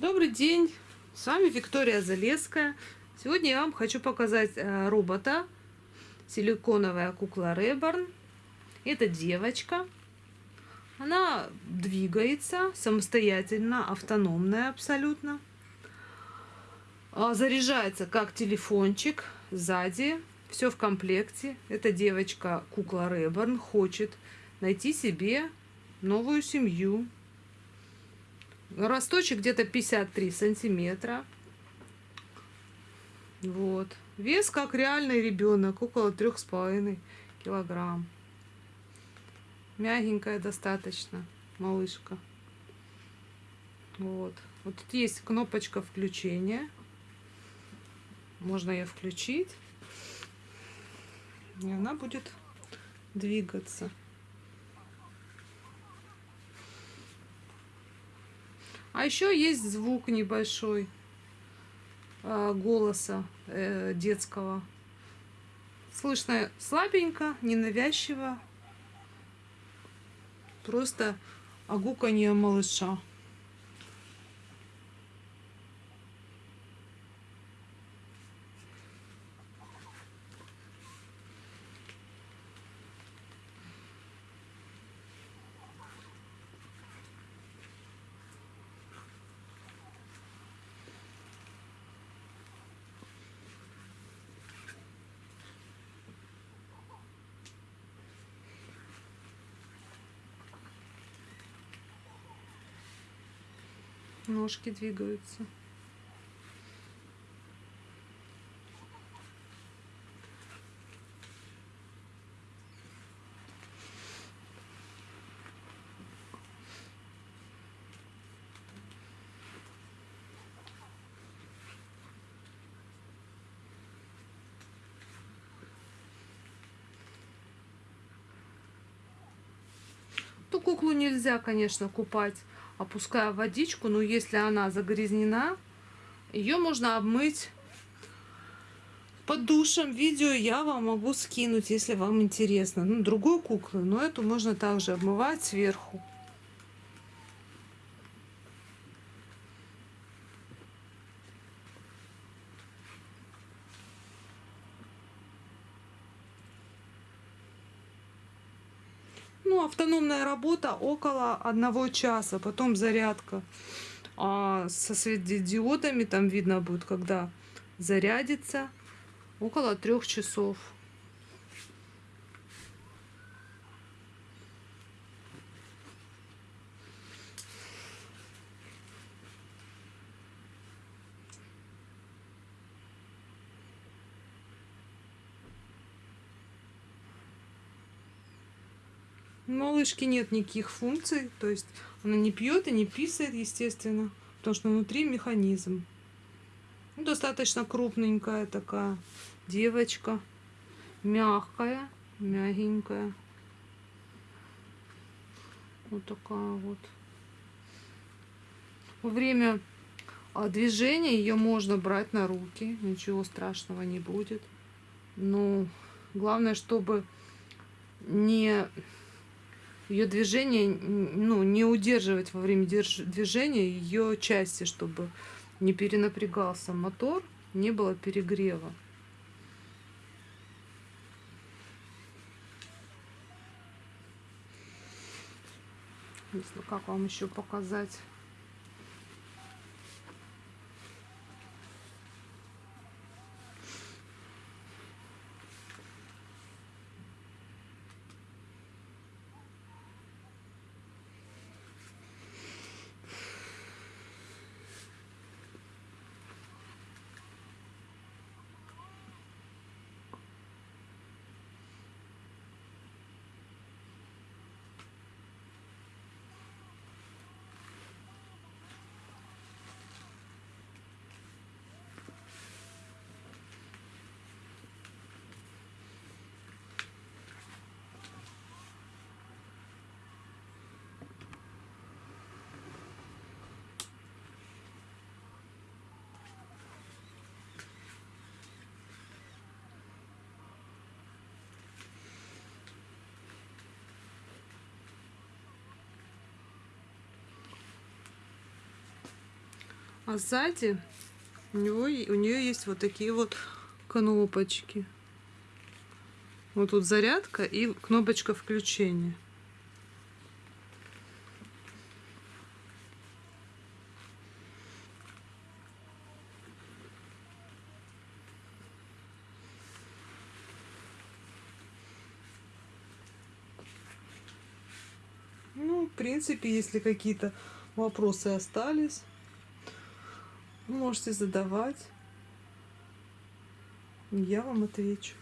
Добрый день, с вами Виктория Залеская. Сегодня я вам хочу показать э, робота, силиконовая кукла Реборн. Это девочка, она двигается самостоятельно, автономная абсолютно. А, заряжается как телефончик сзади, все в комплекте. Эта девочка, кукла Реборн, хочет найти себе новую семью, Росточек где-то 53 сантиметра. Вот. Вес как реальный ребенок, около трех с половиной килограмм. Мягенькая достаточно, малышка. Вот. Вот тут есть кнопочка включения. Можно ее включить. И она будет двигаться. А еще есть звук небольшой э, голоса э, детского. Слышно слабенько, ненавязчиво. Просто огуканье малыша. Ножки двигаются. Куклу нельзя, конечно, купать опускаю водичку, но если она загрязнена, ее можно обмыть под душем. Видео я вам могу скинуть, если вам интересно. Ну, другую куклу, но эту можно также обмывать сверху. Ну, автономная работа около одного часа, потом зарядка. А со светодиодами там видно будет, когда зарядится, около трех часов. Малышки нет никаких функций, то есть она не пьет и не писает, естественно, потому что внутри механизм. Ну, достаточно крупненькая такая девочка, мягкая, мягенькая. Вот такая вот. Во время а, движения ее можно брать на руки, ничего страшного не будет. Но главное, чтобы не ее движение, ну, не удерживать во время движения ее части, чтобы не перенапрягался мотор, не было перегрева. Знаю, как вам еще показать. А сзади у, него, у нее есть вот такие вот кнопочки. Вот тут зарядка и кнопочка включения. Ну, в принципе, если какие-то вопросы остались, можете задавать. Я вам отвечу.